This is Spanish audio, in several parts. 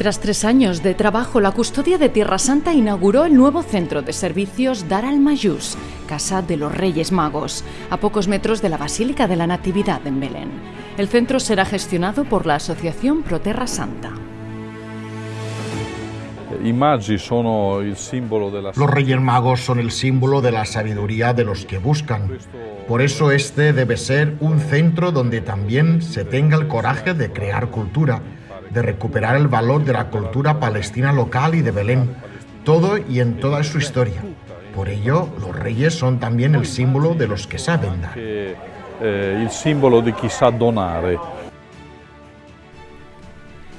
Tras tres años de trabajo, la Custodia de Tierra Santa inauguró el nuevo centro de servicios Dar al Mayús, Casa de los Reyes Magos, a pocos metros de la Basílica de la Natividad en Belén. El centro será gestionado por la Asociación Pro Terra Santa. Los Reyes Magos son el símbolo de la sabiduría de los que buscan. Por eso este debe ser un centro donde también se tenga el coraje de crear cultura de recuperar el valor de la cultura palestina local y de Belén, todo y en toda su historia. Por ello, los reyes son también el símbolo de los que saben dar. Eh, el símbolo de quizá donar.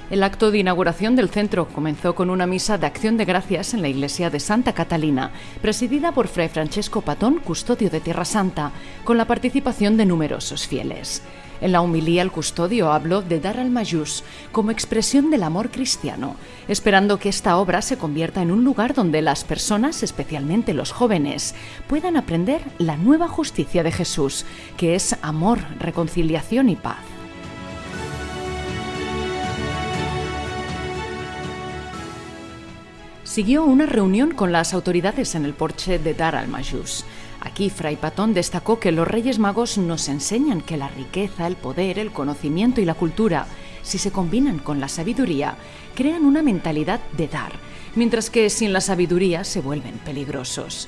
El acto de inauguración del centro comenzó con una misa de acción de gracias en la iglesia de Santa Catalina, presidida por Fray Francesco Patón, custodio de Tierra Santa, con la participación de numerosos fieles. En la humilía el custodio habló de dar al mayús como expresión del amor cristiano, esperando que esta obra se convierta en un lugar donde las personas, especialmente los jóvenes, puedan aprender la nueva justicia de Jesús, que es amor, reconciliación y paz. Siguió una reunión con las autoridades en el porche de Dar al Mayús. Aquí Fray Patón destacó que los Reyes Magos nos enseñan que la riqueza, el poder, el conocimiento y la cultura, si se combinan con la sabiduría, crean una mentalidad de dar, mientras que sin la sabiduría se vuelven peligrosos.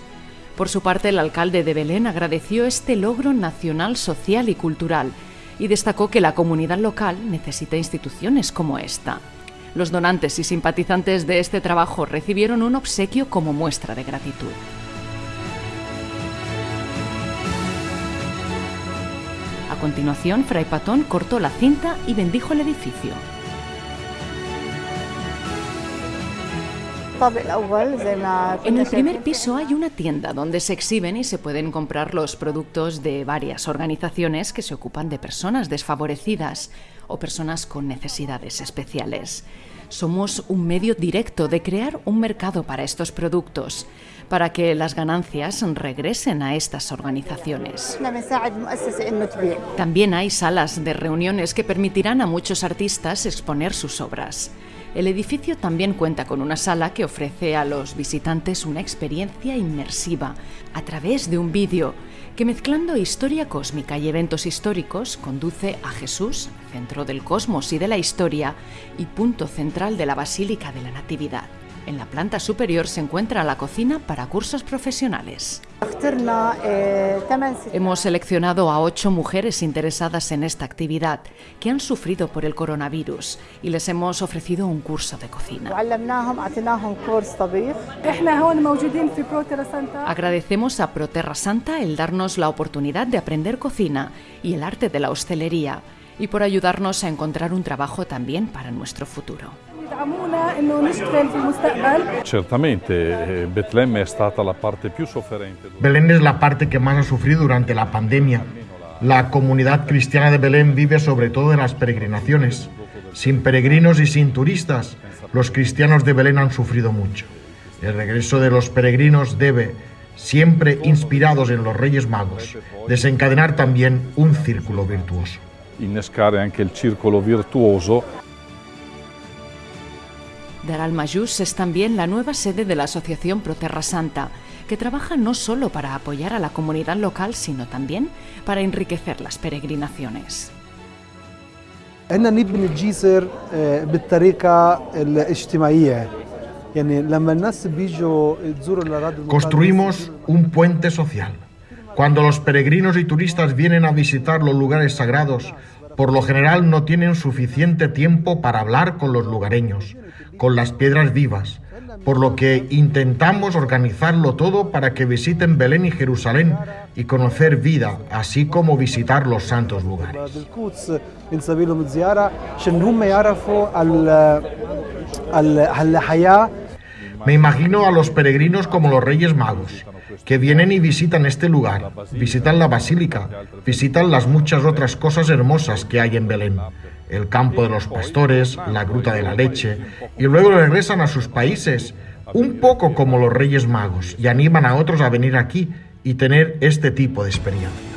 Por su parte, el alcalde de Belén agradeció este logro nacional, social y cultural y destacó que la comunidad local necesita instituciones como esta. Los donantes y simpatizantes de este trabajo recibieron un obsequio como muestra de gratitud. A continuación, Fray Patón cortó la cinta y bendijo el edificio. En el primer piso hay una tienda donde se exhiben y se pueden comprar los productos de varias organizaciones que se ocupan de personas desfavorecidas o personas con necesidades especiales. Somos un medio directo de crear un mercado para estos productos para que las ganancias regresen a estas organizaciones. También hay salas de reuniones que permitirán a muchos artistas exponer sus obras. El edificio también cuenta con una sala que ofrece a los visitantes una experiencia inmersiva a través de un vídeo que mezclando historia cósmica y eventos históricos conduce a Jesús, centro del cosmos y de la historia y punto central de la Basílica de la Natividad. En la planta superior se encuentra la cocina para cursos profesionales. Hemos seleccionado a ocho mujeres interesadas en esta actividad que han sufrido por el coronavirus y les hemos ofrecido un curso de cocina. Agradecemos a Proterra Santa el darnos la oportunidad de aprender cocina y el arte de la hostelería y por ayudarnos a encontrar un trabajo también para nuestro futuro. Certamente, Betlemme è stata la parte più sofferente. Belén es la parte que más ha sufrido durante la pandemia. La comunidad cristiana de Belén vive sobre todo en las peregrinaciones. Sin peregrinos y sin turistas, los cristianos de Belén han sufrido mucho. El regreso de los peregrinos debe, siempre inspirados en los Reyes Magos, desencadenar también un círculo virtuoso. Innescare anche il circolo virtuoso Dar al Mayús es también la nueva sede de la Asociación Pro Terra Santa, que trabaja no solo para apoyar a la comunidad local, sino también para enriquecer las peregrinaciones. Construimos un puente social. Cuando los peregrinos y turistas vienen a visitar los lugares sagrados, por lo general no tienen suficiente tiempo para hablar con los lugareños, con las piedras vivas, por lo que intentamos organizarlo todo para que visiten Belén y Jerusalén y conocer vida, así como visitar los santos lugares. Me imagino a los peregrinos como los Reyes Magos, que vienen y visitan este lugar, visitan la basílica, visitan las muchas otras cosas hermosas que hay en Belén, el campo de los pastores, la gruta de la leche, y luego regresan a sus países, un poco como los Reyes Magos, y animan a otros a venir aquí y tener este tipo de experiencia.